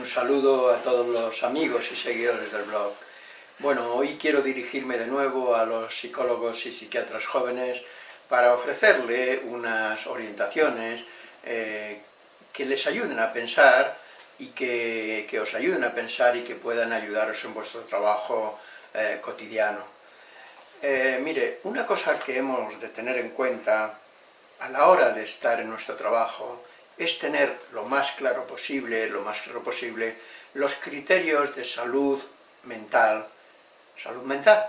un saludo a todos los amigos y seguidores del blog. Bueno, hoy quiero dirigirme de nuevo a los psicólogos y psiquiatras jóvenes para ofrecerle unas orientaciones eh, que les ayuden a pensar y que, os ayuden a pensar y que puedan ayudaros en vuestro trabajo eh, cotidiano. Eh, mire, una cosa que hemos de tener en cuenta a la hora de estar en nuestro trabajo es tener lo más claro posible, lo más claro posible, los criterios de salud mental, salud mental,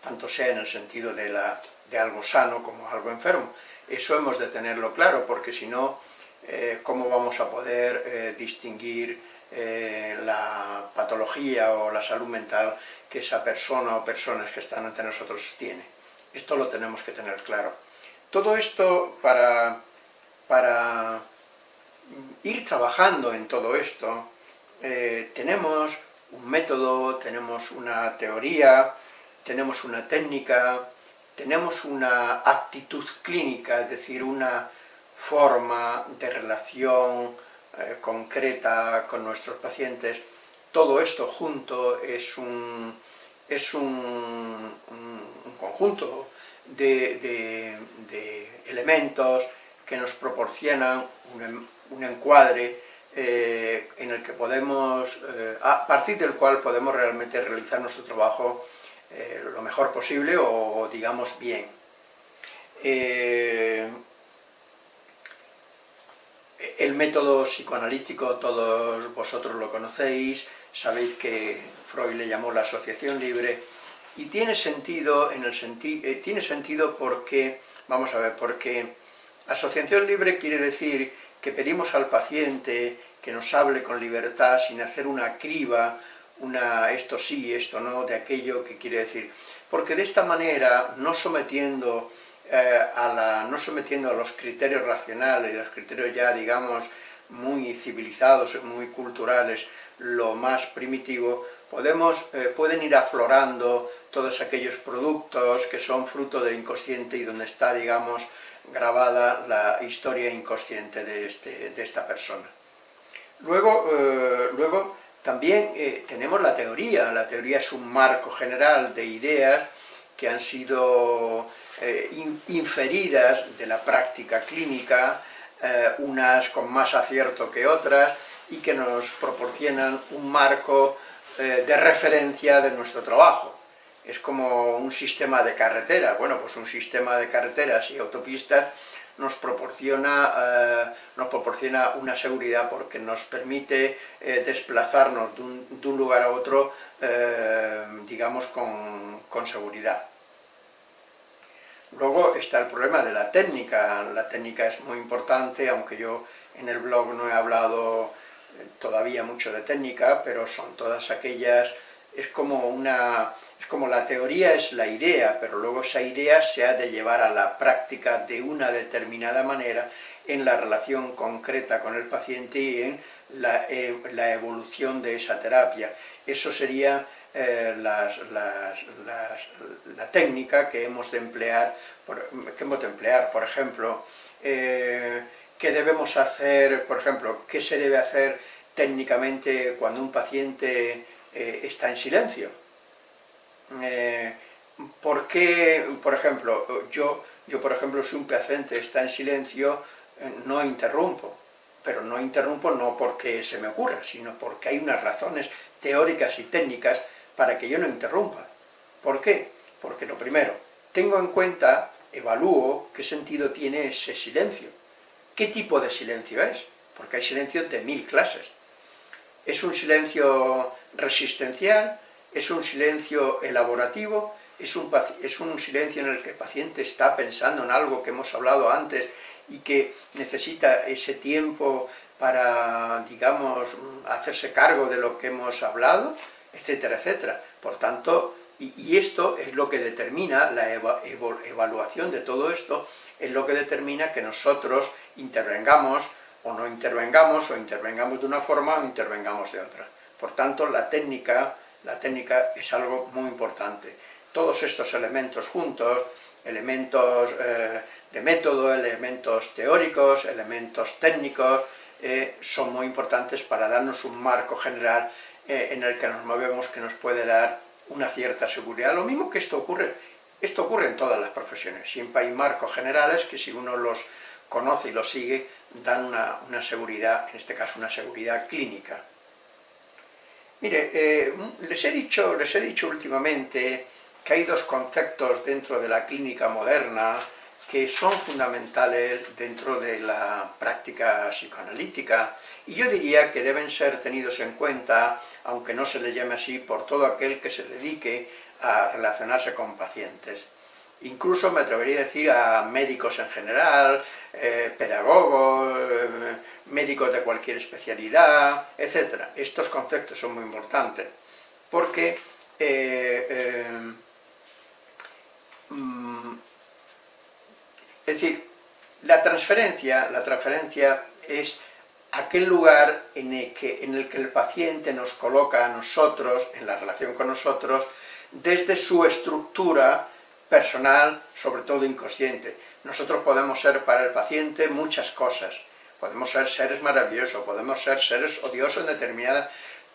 tanto sea en el sentido de, la, de algo sano como algo enfermo. Eso hemos de tenerlo claro, porque si no, eh, ¿cómo vamos a poder eh, distinguir eh, la patología o la salud mental que esa persona o personas que están ante nosotros tiene? Esto lo tenemos que tener claro. Todo esto para, para ir trabajando en todo esto, eh, tenemos un método, tenemos una teoría, tenemos una técnica, tenemos una actitud clínica, es decir, una forma de relación eh, concreta con nuestros pacientes. Todo esto junto es un, es un, conjunto de, elementos que nos proporcionan un, un encuadre eh, en el que podemos, eh, a partir del cual podemos realmente realizar nuestro trabajo eh, lo mejor posible o, digamos, bien. el método psicoanalítico, todos vosotros lo conocéis, sabéis que Freud le llamó la asociación libre, y tiene sentido, en el tiene sentido porque, vamos a ver, porque asociación libre quiere decir que pedimos al paciente que nos hable con libertad sin hacer una criba, una esto sí, esto no, de aquello que quiere decir. Porque de esta manera, no sometiendo, eh, a, la, no sometiendo a los criterios racionales, los criterios ya, digamos, muy civilizados, muy culturales, lo más primitivo, podemos, eh, pueden ir aflorando todos aquellos productos que son fruto del inconsciente y donde está, digamos, grabada la historia inconsciente de, este, de esta persona. Luego, eh, luego también eh, tenemos la teoría, la teoría es un marco general de ideas que han sido eh, inferidas de la práctica clínica, unas con más acierto que otras, y que nos proporcionan un marco de referencia de nuestro trabajo es como un sistema de carretera. Bueno, pues un sistema de carreteras y autopistas nos proporciona, eh, nos proporciona una seguridad porque nos permite eh, desplazarnos de un, lugar a otro, eh, digamos, con, con seguridad. Luego está el problema de la técnica. La técnica es muy importante, aunque yo en el blog no he hablado todavía mucho de técnica, pero son todas aquellas es como una... es como la teoría es la idea, pero luego esa idea se ha de llevar a la práctica de una determinada manera en la relación concreta con el paciente y en la, e, evolución de esa terapia. Eso sería eh, la técnica que hemos de emplear, por, que hemos de emplear, por ejemplo, eh, qué debemos hacer, por ejemplo, qué se debe hacer técnicamente cuando un paciente eh, está en silencio. Eh, ¿Por qué, por ejemplo, yo, yo por ejemplo, si un paciente está en silencio, eh, no interrumpo, pero no interrumpo no porque se me ocurra, sino porque hay unas razones teóricas y técnicas para que yo no interrumpa. ¿Por qué? Porque lo primero, tengo en cuenta, evalúo qué sentido tiene ese silencio. ¿Qué tipo de silencio es? Porque hay silencios de mil clases. ¿Es un silencio resistencial, es un silencio elaborativo, es un, es un, silencio en el que el paciente está pensando en algo que hemos hablado antes y que necesita ese tiempo para, digamos, hacerse cargo de lo que hemos hablado, etcétera, etcétera. Por tanto, y, esto es lo que determina la evaluación de todo esto, es lo que determina que nosotros intervengamos o no intervengamos, o intervengamos de una forma o intervengamos de otra. Por tanto, la técnica, la técnica es algo muy importante. Todos estos elementos juntos, elementos eh, de método, elementos teóricos, elementos técnicos, son muy importantes para darnos un marco general en el que nos movemos que nos puede dar una cierta seguridad. Lo mismo que esto ocurre, esto ocurre en todas las profesiones. Siempre hay marcos generales que si uno los conoce y los sigue, dan una, seguridad, en este caso una seguridad clínica. Mire, eh, les, he dicho, les he dicho últimamente que hay dos conceptos dentro de la clínica moderna que son fundamentales dentro de la práctica psicoanalítica y yo diría que deben ser tenidos en cuenta, aunque no se le llame así, por todo aquel que se dedique a relacionarse con pacientes. Incluso me atrevería a decir a médicos en general, eh, pedagogos, eh, médicos de cualquier especialidad, etc. Estos conceptos son muy importantes, porque eh, mm, es decir, la transferencia, la transferencia es aquel lugar en el, que, en el que el paciente nos coloca a nosotros, en la relación con nosotros, desde su estructura personal, sobre todo inconsciente. Nosotros podemos ser para el paciente muchas cosas, podemos ser seres maravillosos, podemos ser seres odiosos en determinados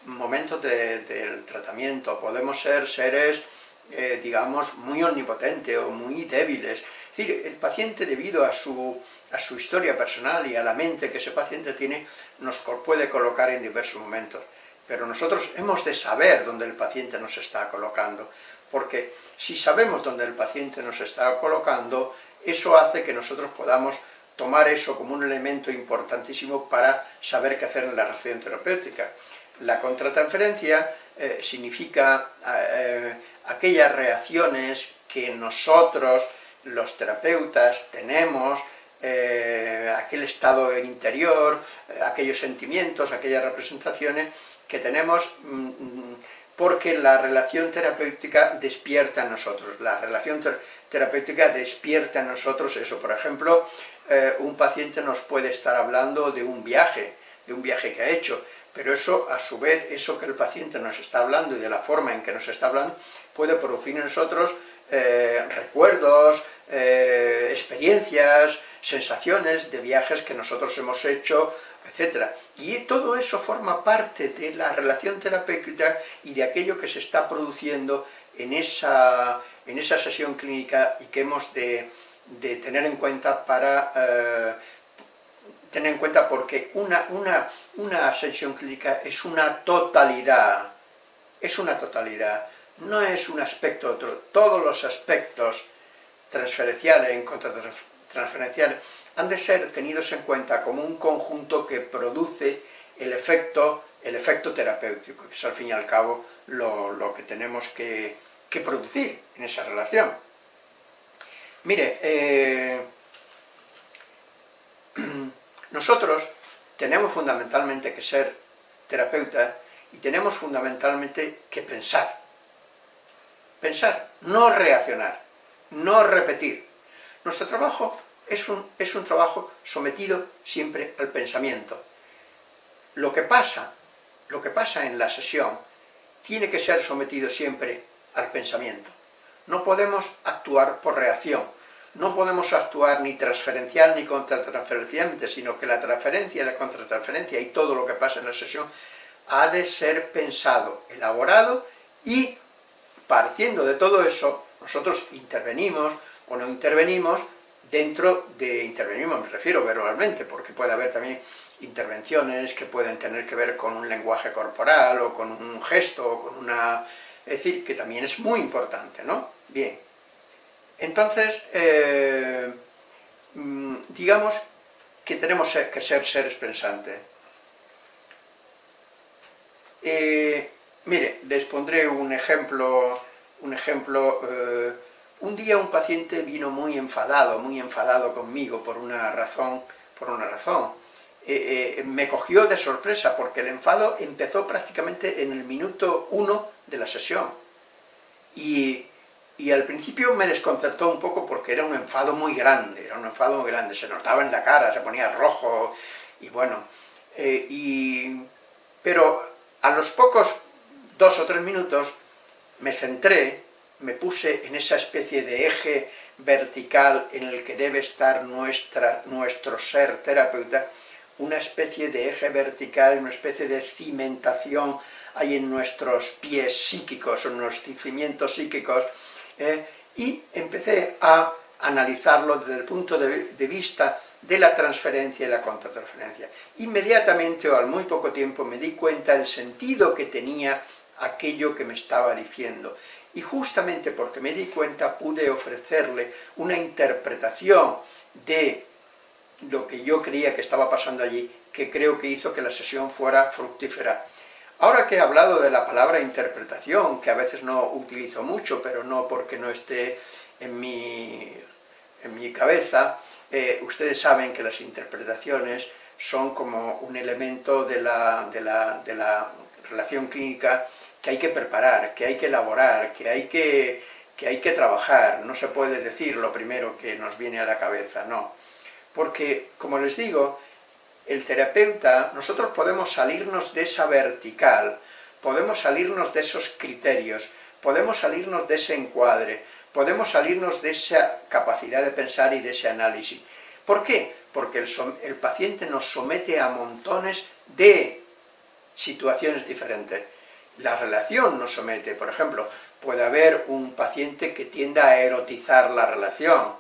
momentos del tratamiento, podemos ser seres, eh, digamos, muy omnipotentes o muy débiles. Es decir, el paciente debido a su, a su historia personal y a la mente que ese paciente tiene, nos puede colocar en diversos momentos. Pero nosotros hemos de saber dónde el paciente nos está colocando, porque si sabemos dónde el paciente nos está colocando, eso hace que nosotros podamos tomar eso como un elemento importantísimo para saber qué hacer en la relación terapéutica. La contratransferencia eh, significa eh, aquellas reacciones que nosotros, los terapeutas, tenemos, eh, aquel estado interior, aquellos sentimientos, aquellas representaciones que tenemos mm, mm, porque la relación terapéutica despierta en nosotros. La relación terapéutica despierta en nosotros eso. Por ejemplo, eh, un paciente nos puede estar hablando de un viaje, de un viaje que ha hecho, pero eso, a su vez, eso que el paciente nos está hablando y de la forma en que nos está hablando, puede producir en nosotros eh, recuerdos, eh, experiencias, sensaciones de viajes que nosotros hemos hecho, etc. Y todo eso forma parte de la relación terapéutica y de aquello que se está produciendo en esa, en esa sesión clínica y que hemos de, tener en cuenta para eh, tener en cuenta porque una, una, una sesión clínica es una totalidad, es una totalidad, no es un aspecto otro, todos los aspectos transferenciales, en transferenciales, han de ser tenidos en cuenta como un conjunto que produce el efecto, el efecto terapéutico, que es al fin y al cabo lo, que tenemos que, producir en esa relación. Mire, eh, nosotros tenemos fundamentalmente que ser terapeutas y tenemos fundamentalmente que pensar. Pensar, no reaccionar, no repetir. Nuestro trabajo es un, es un trabajo sometido siempre al pensamiento. Lo que pasa, lo que pasa en la sesión tiene que ser sometido siempre al pensamiento. No podemos actuar por reacción, no podemos actuar ni transferencial ni contratransferencialmente, sino que la transferencia la contratransferencia y todo lo que pasa en la sesión ha de ser pensado, elaborado y partiendo de todo eso, nosotros intervenimos o no intervenimos dentro de intervenimos, me refiero verbalmente, porque puede haber también intervenciones que pueden tener que ver con un lenguaje corporal o con un gesto o con una... es decir, que también es muy importante, ¿no? Bien, entonces, eh, mm, digamos que tenemos que ser seres pensantes. Eh, mire, les pondré un ejemplo, un ejemplo eh, un día un paciente vino muy enfadado, muy enfadado conmigo por una razón, por una razón. Eh, eh, me cogió de sorpresa porque el enfado empezó prácticamente en el minuto uno de la sesión. Y, al principio me desconcertó un poco porque era un enfado muy grande, era un enfado muy grande, se notaba en la cara, se ponía rojo, y bueno. Eh, pero a los pocos dos o tres minutos me centré me puse en esa especie de eje vertical en el que debe estar nuestra, nuestro ser terapeuta, una especie de eje vertical, una especie de cimentación hay en nuestros pies psíquicos, en nuestros cimientos psíquicos, eh, y empecé a analizarlo desde el punto de, vista de la transferencia y la contratransferencia. Inmediatamente o al muy poco tiempo me di cuenta del sentido que tenía aquello que me estaba diciendo. Y justamente porque me di cuenta pude ofrecerle una interpretación de lo que yo creía que estaba pasando allí, que creo que hizo que la sesión fuera fructífera. Ahora que he hablado de la palabra interpretación, que a veces no utilizo mucho, pero no porque no esté en mi, en mi cabeza, eh, ustedes saben que las interpretaciones son como un elemento de la, de la, de la relación clínica que hay que preparar, que hay que elaborar, que hay que, que hay que trabajar, no se puede decir lo primero que nos viene a la cabeza, no. Porque, como les digo, el terapeuta, nosotros podemos salirnos de esa vertical, podemos salirnos de esos criterios, podemos salirnos de ese encuadre, podemos salirnos de esa capacidad de pensar y de ese análisis. ¿Por qué? Porque el, el paciente nos somete a montones de situaciones diferentes. La relación nos somete, por ejemplo, puede haber un paciente que tienda a erotizar la relación,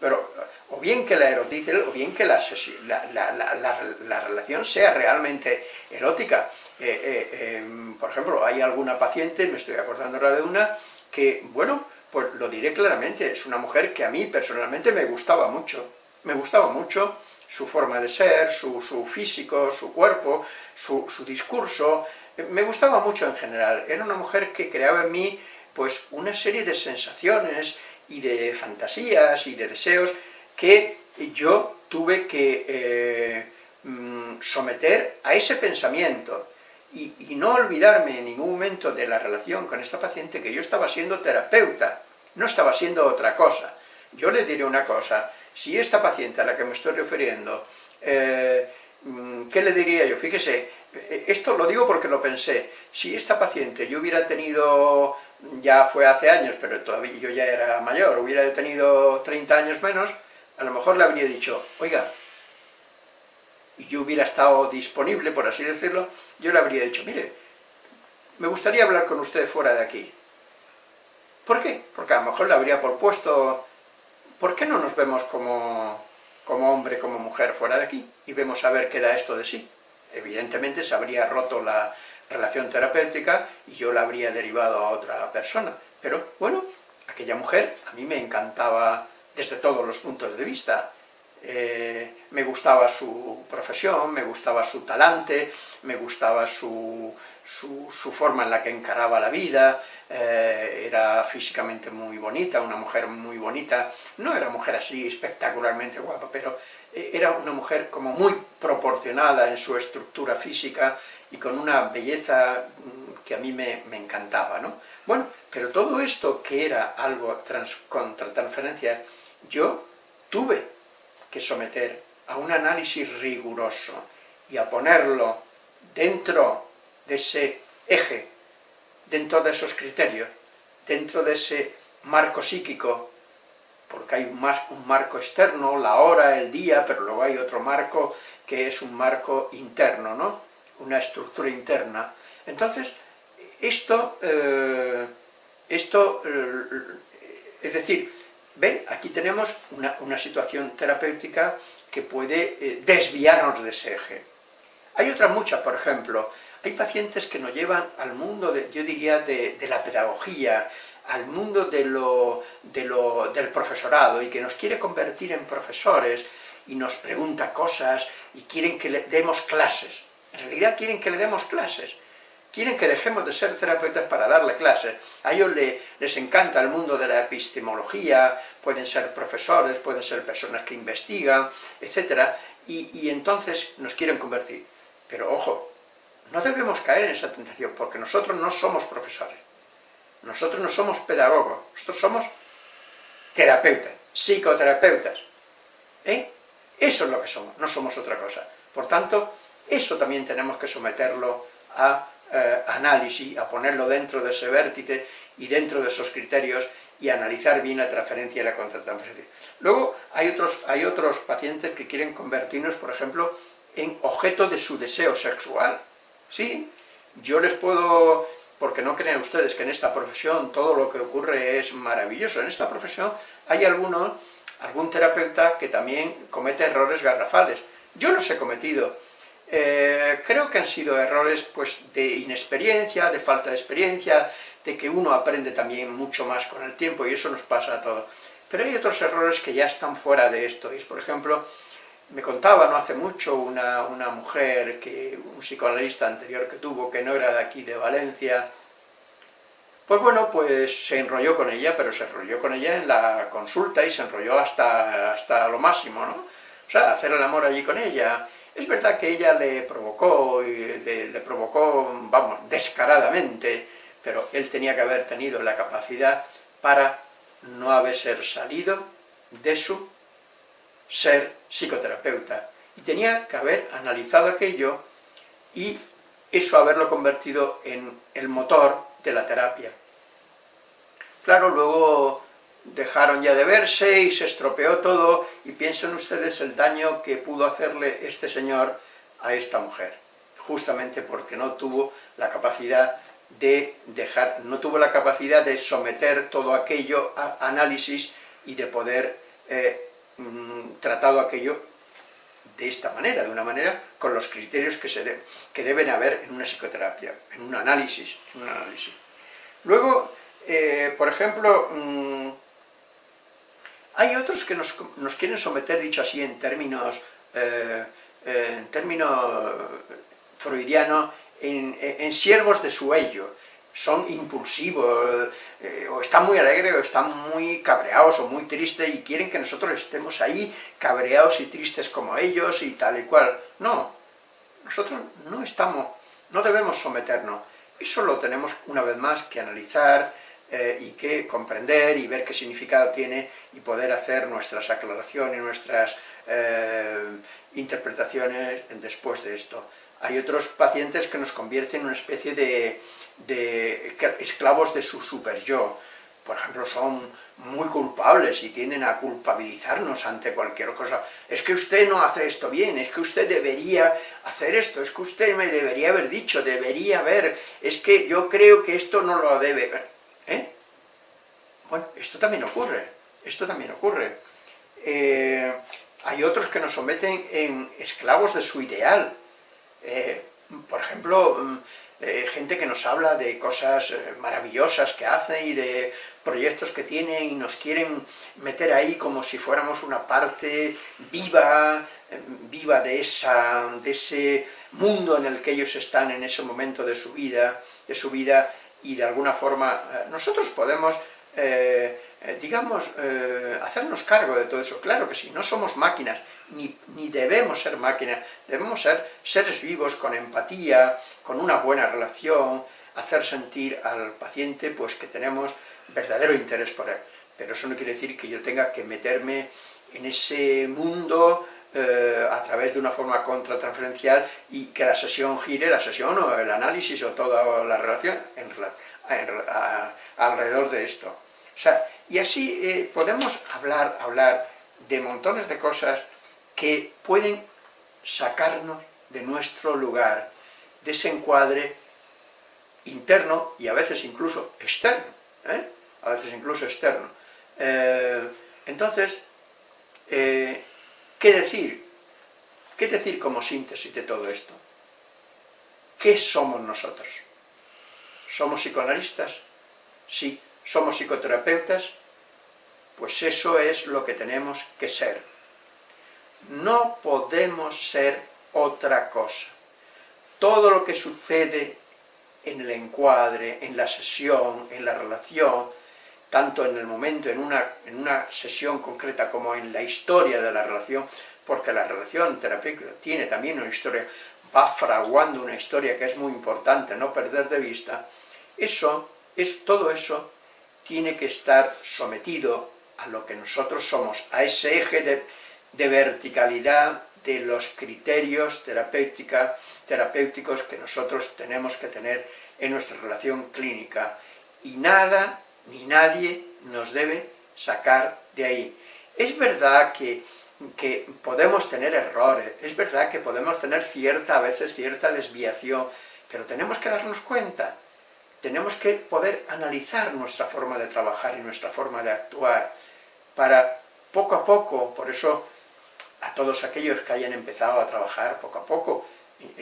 pero o bien que la erotice, o bien que la, la, relación sea realmente erótica. Eh, eh, em, por ejemplo, hay alguna paciente, me estoy acordando ahora de una, que, bueno, pues lo diré claramente, es una mujer que a mí personalmente me gustaba mucho, me gustaba mucho su forma de ser, su, físico, su cuerpo, su, su discurso, me gustaba mucho en general, era una mujer que creaba en mí pues una serie de sensaciones y de fantasías y de deseos que yo tuve que eh, mm, someter a ese pensamiento y, no olvidarme en ningún momento de la relación con esta paciente que yo estaba siendo terapeuta, no estaba siendo otra cosa. Yo le diré una cosa, si esta paciente a la que me estoy refiriendo, eh, mm, ¿qué le diría yo? Fíjese, esto lo digo porque lo pensé, si esta paciente yo hubiera tenido, ya fue hace años, pero todavía yo ya era mayor, hubiera tenido 30 años menos, a lo mejor le habría dicho, oiga, y yo hubiera estado disponible, por así decirlo, yo le habría dicho, mire, me gustaría hablar con usted fuera de aquí. ¿Por qué? Porque a lo mejor le habría propuesto, ¿por qué no nos vemos como, como hombre, como mujer fuera de aquí? Y vemos a ver qué da esto de sí. Evidentemente se habría roto la relación terapéutica y yo la habría derivado a otra persona. Pero, bueno, aquella mujer a mí me encantaba desde todos los puntos de vista. Eh, me gustaba su profesión, me gustaba su talante, me gustaba su, su, forma en la que encaraba la vida, eh, era físicamente muy bonita, una mujer muy bonita, no era mujer así espectacularmente guapa, pero era una mujer como muy proporcionada en su estructura física y con una belleza mm, que a mí me, me encantaba, ¿no? Bueno, pero todo esto que era algo trans, contra transferencia yo tuve que someter a un análisis riguroso y a ponerlo dentro de ese eje, dentro de esos criterios, dentro de ese marco psíquico, porque hay un, marco externo, la hora, el día, pero luego hay otro marco que es un marco interno, ¿no? una estructura interna. Entonces, esto, eh, esto eh, es decir, ¿Ven? Aquí tenemos una, situación terapéutica que puede eh, desviarnos de ese eje. Hay otras muchas, por ejemplo, hay pacientes que nos llevan al mundo, yo diría, de, la pedagogía, al mundo de lo, del profesorado y que nos quiere convertir en profesores y nos pregunta cosas y quieren que le demos clases. En realidad quieren que le demos clases. Quieren que dejemos de ser terapeutas para darle clases. A ellos les encanta el mundo de la epistemología, pueden ser profesores, pueden ser personas que investigan, etc. Y, entonces nos quieren convertir. Pero ojo, no debemos caer en esa tentación, porque nosotros no somos profesores. Nosotros no somos pedagogos, nosotros somos terapeutas, psicoterapeutas. ¿Eh? Eso es lo que somos, no somos otra cosa. Por tanto, eso también tenemos que someterlo a eh, análisis, a ponerlo dentro de ese vértice y dentro de esos criterios y analizar bien la transferencia y la contratransferencia. Luego hay otros, hay otros pacientes que quieren convertirnos, por ejemplo, en objeto de su deseo sexual. Sí, yo les puedo, porque no creen ustedes que en esta profesión todo lo que ocurre es maravilloso, en esta profesión hay algunos, algún terapeuta que también comete errores garrafales. Yo los he cometido, eh, creo que han sido errores pues, de inexperiencia, de falta de experiencia, de que uno aprende también mucho más con el tiempo y eso nos pasa a todos. Pero hay otros errores que ya están fuera de esto, y por ejemplo, me contaba no hace mucho una, una, mujer, que un psicoanalista anterior que tuvo, que no era de aquí, de Valencia, pues bueno, pues se enrolló con ella, pero se enrolló con ella en la consulta y se enrolló hasta, hasta lo máximo, ¿no? O sea, hacer el amor allí con ella. Es verdad que ella le provocó, le, le provocó, vamos, descaradamente, pero él tenía que haber tenido la capacidad para no haber salido de su ser psicoterapeuta. Y tenía que haber analizado aquello y eso haberlo convertido en el motor de la terapia. Claro, luego dejaron ya de verse y se estropeó todo, y piensen ustedes el daño que pudo hacerle este señor a esta mujer, justamente porque no tuvo la capacidad de dejar, no tuvo la capacidad de someter todo aquello a análisis y de poder eh, mm, tratado aquello de esta manera, de una manera con los criterios que, se que deben haber en una psicoterapia, en un análisis. un análisis. Luego, eh, por ejemplo, mm, hay otros que nos, quieren someter, dicho así en términos, eh, en términos freudianos, en, siervos de su ello, son impulsivos, eh, o están muy alegres, o están muy cabreados, o muy tristes, y quieren que nosotros estemos ahí cabreados y tristes como ellos, y tal y cual. No, nosotros no estamos, no debemos someternos. Eso lo tenemos una vez más que analizar, eh, y que comprender y ver qué significado tiene y poder hacer nuestras aclaraciones, nuestras eh, interpretaciones después de esto. Hay otros pacientes que nos convierten en una especie de, esclavos de su super yo. Por ejemplo, son muy culpables y tienden a culpabilizarnos ante cualquier cosa. Es que usted no hace esto bien, es que usted debería hacer esto, es que usted me debería haber dicho, debería haber, es que yo creo que esto no lo debe. ¿Eh? Bueno, esto también ocurre, esto también ocurre. Eh, hay otros que nos someten en esclavos de su ideal, eh, por ejemplo, mm, eh, gente que nos habla de cosas eh, maravillosas que hacen y de proyectos que tienen y nos quieren meter ahí como si fuéramos una parte viva, viva de, esa, de ese mundo en el que ellos están en ese momento de su vida, de su vida y de alguna forma nosotros podemos digamos, hacernos cargo de todo eso. Claro que sí, no somos máquinas, ni, debemos ser máquinas, debemos ser seres vivos con empatía, con una buena relación, hacer sentir al paciente pues que tenemos verdadero interés por él. Pero eso no quiere decir que yo tenga que meterme en ese mundo eh, a través de una forma contratransferencial y que la sesión gire, la sesión o el análisis o toda la relación alrededor de esto. O sea, y así eh, podemos hablar, hablar de montones de cosas que pueden sacarnos de nuestro lugar, de ese encuadre interno y a veces incluso externo, ¿eh? a veces incluso externo. Eh, entonces, ¿qué decir? ¿Qué decir como síntesis de todo esto? ¿Qué somos nosotros? ¿Somos psicoanalistas? Sí. ¿Somos psicoterapeutas? Pues eso es lo que tenemos que ser no podemos ser otra cosa. Todo lo que sucede en el encuadre, en la sesión, en la relación, tanto en el momento, en una, en una sesión concreta como en la historia de la relación, porque la relación terapéutica tiene también una historia, va fraguando una historia que es muy importante no perder de vista, eso, es, todo eso tiene que estar sometido a lo que nosotros somos, a ese eje de, verticalidad de los criterios terapéuticos que nosotros tenemos que tener en nuestra relación clínica. Y nada ni nadie nos debe sacar de ahí. Es verdad que que podemos tener errores, es verdad que podemos tener cierta, a veces cierta desviación, pero tenemos que darnos cuenta, tenemos que poder analizar nuestra forma de trabajar y nuestra forma de actuar, para poco a poco, por eso a todos aquellos que hayan empezado a trabajar poco a poco,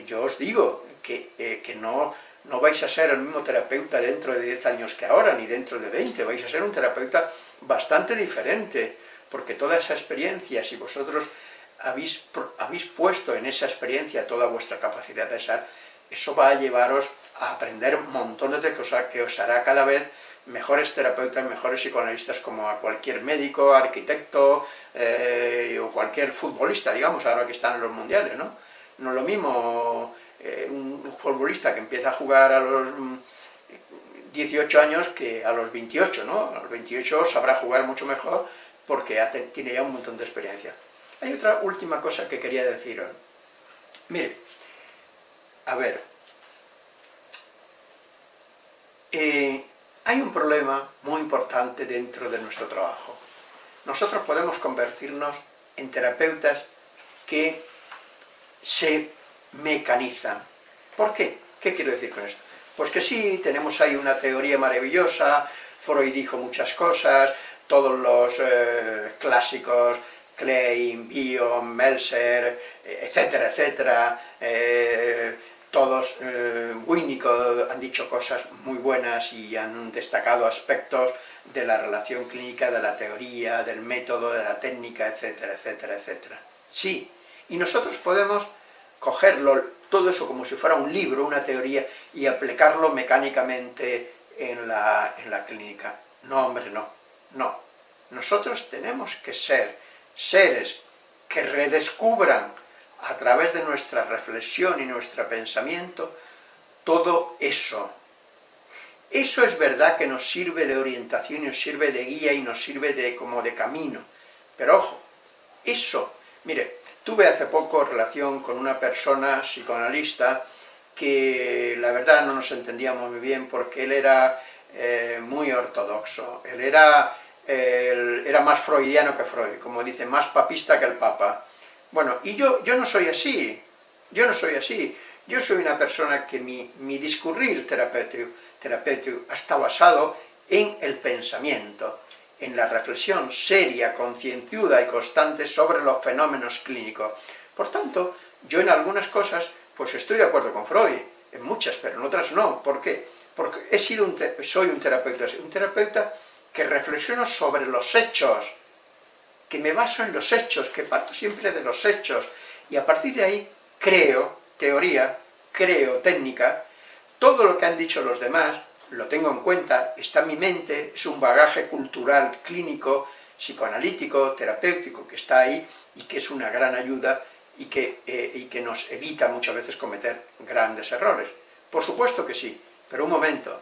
yo os digo que, eh, que no, no vais a ser el mismo terapeuta dentro de 10 años que ahora, ni dentro de 20, vais a ser un terapeuta bastante diferente, porque toda esa experiencia, si vosotros habéis, habéis puesto en esa experiencia toda vuestra capacidad de ser, eso va a llevaros a aprender montones de cosas que os hará cada vez mejores terapeutas, mejores psicoanalistas como a cualquier médico, arquitecto eh, o cualquier futbolista, digamos, ahora que están en los mundiales, ¿no? No es lo mismo eh, un futbolista que empieza a jugar a los 18 mm, años que a los 28, ¿no? A los 28 sabrá jugar mucho mejor porque tiene ya un montón de experiencia. Hay otra última cosa que quería deciros. Mire, a ver, eh, hay un problema muy importante dentro de nuestro trabajo. Nosotros podemos convertirnos en terapeutas que se mecanizan. ¿Por qué? ¿Qué quiero decir con esto? Pues que sí, tenemos ahí una teoría maravillosa, Freud dijo muchas cosas, todos los eh, clásicos, Klein, Bion, Melser, etcétera, etcétera, eh, todos, eh, Winnicott han dicho cosas muy buenas y han destacado aspectos de la relación clínica, de la teoría, del método, de la técnica, etcétera, etcétera, etcétera. Sí, y nosotros podemos cogerlo, todo eso como si fuera un libro, una teoría, y aplicarlo mecánicamente en la, en la clínica. No, hombre, no, no. Nosotros tenemos que ser seres que redescubran a través de nuestra reflexión y nuestro pensamiento todo eso. Eso es verdad que nos sirve de orientación, y nos sirve de guía y nos sirve de como de camino. Pero ojo, eso, mire, Tuve hace poco relación con una persona psicoanalista que la verdad no nos entendíamos muy bien porque él era eh, muy ortodoxo, él era, era más freudiano que Freud, como dice, más papista que el papa. Bueno, y yo, yo no soy así, yo no soy así, yo soy una persona que mi, mi discurrir terapéutico, terapéutico está basado en el pensamiento, en la reflexión seria, concienzuda y constante sobre los fenómenos clínicos. Por tanto, yo en algunas cosas, pues estoy de acuerdo con Freud, en muchas, pero en otras no. ¿Por qué? Porque he sido un soy un terapeuta, un terapeuta que reflexiono sobre los hechos, que me baso en los hechos, que parto siempre de los hechos, y a partir de ahí creo teoría, creo técnica, todo lo que han dicho los demás, lo tengo en cuenta, está en mi mente, es un bagaje cultural, clínico, psicoanalítico, terapéutico que está ahí y que es una gran ayuda y que, eh, y que nos evita muchas veces cometer grandes errores. Por supuesto que sí, pero un momento,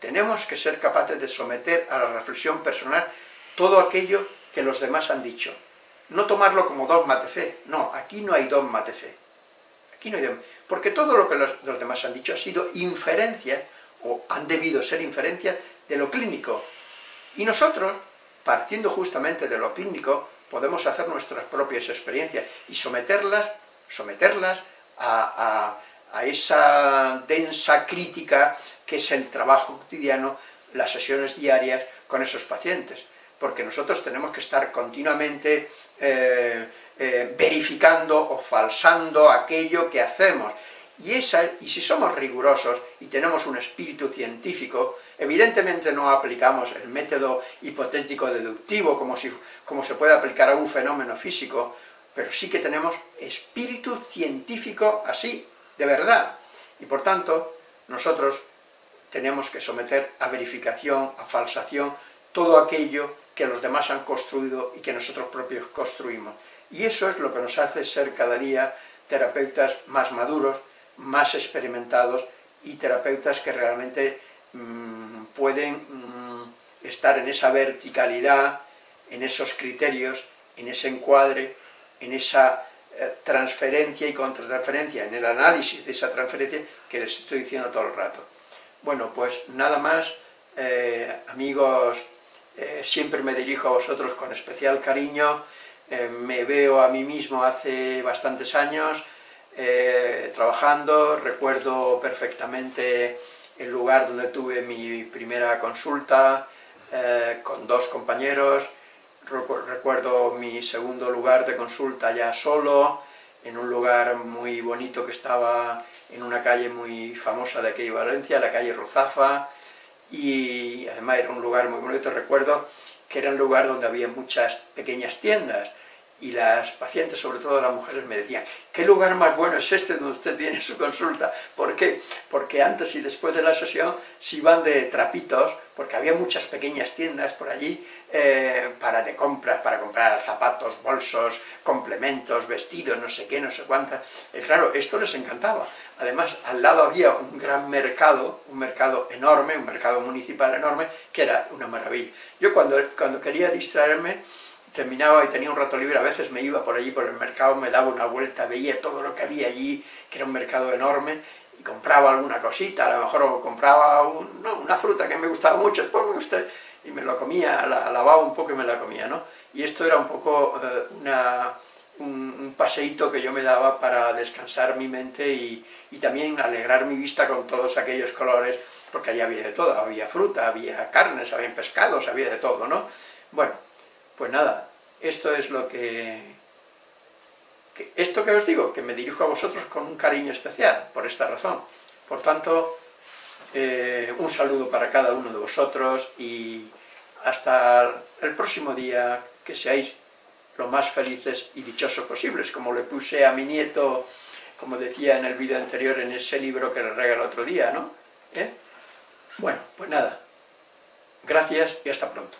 tenemos que ser capaces de someter a la reflexión personal todo aquello que los demás han dicho. No tomarlo como dogma de fe, no, aquí no hay dogma de fe. Aquí no hay dogma, porque todo lo que los, demás han dicho ha sido inferencia o han debido ser inferencias de lo clínico. Y nosotros, partiendo justamente de lo clínico, podemos hacer nuestras propias experiencias y someterlas, someterlas a, esa densa crítica que es el trabajo cotidiano, las sesiones diarias con esos pacientes. Porque nosotros tenemos que estar continuamente eh, eh, verificando o falsando aquello que hacemos. Y, esa, y si somos rigurosos y tenemos un espíritu científico, evidentemente no aplicamos el método hipotético deductivo como, si, como se puede aplicar a un fenómeno físico, pero sí que tenemos espíritu científico así, de verdad. Y por tanto, nosotros tenemos que someter a verificación, a falsación, todo aquello que los demás han construido y que nosotros propios construimos. Y eso es lo que nos hace ser cada día terapeutas más maduros, más experimentados y terapeutas que realmente mm, pueden mm, estar en esa verticalidad, en esos criterios, en ese encuadre, en esa eh, transferencia y contratransferencia, en el análisis de esa transferencia que les estoy diciendo todo el rato. Bueno, pues nada más, eh, amigos, eh, siempre me dirijo a vosotros con especial cariño, eh, me veo a mí mismo hace bastantes años eh, trabajando, recuerdo perfectamente el lugar donde tuve mi primera consulta con dos compañeros, recuerdo mi segundo lugar de consulta ya solo, en un lugar muy bonito que estaba en una calle muy famosa de aquí Valencia, la calle Rozafa, y además era un lugar muy bonito, recuerdo que era un lugar donde había muchas pequeñas tiendas, y las pacientes, sobre todo las mujeres, me decían, ¿qué lugar más bueno es este donde usted tiene su consulta? ¿Por qué? Porque antes y después de la sesión se iban de trapitos, porque había muchas pequeñas tiendas por allí eh, para de compras, para comprar zapatos, bolsos, complementos, vestidos, no sé qué, no sé cuántas. Claro, esto les encantaba. Además, al lado había un gran mercado, un mercado enorme, un mercado municipal enorme, que era una maravilla. Yo cuando, cuando quería distraerme, terminaba y tenía un rato libre, a veces me iba por allí por el mercado, me daba una vuelta, veía todo lo que había allí, que era un mercado enorme, y compraba alguna cosita, a lo mejor compraba una fruta que me gustaba mucho, después me y me lo comía, la, lavaba un poco y me la comía, ¿no? Y esto era un poco eh, una, un, paseíto que yo me daba para descansar mi mente y, y también alegrar mi vista con todos aquellos colores, porque allí había de todo, había fruta, había carnes, había pescados, había de todo, ¿no? Bueno, pues nada, esto es lo que, Esto que os digo, que me dirijo a vosotros con un cariño especial, por esta razón. Por tanto, eh, un saludo para cada uno de vosotros y hasta el próximo día, que seáis lo más felices y dichosos posibles, como le puse a mi nieto, como decía en el vídeo anterior, en ese libro que le regalé otro día, ¿no? ¿Eh? Bueno, pues nada, gracias y hasta pronto.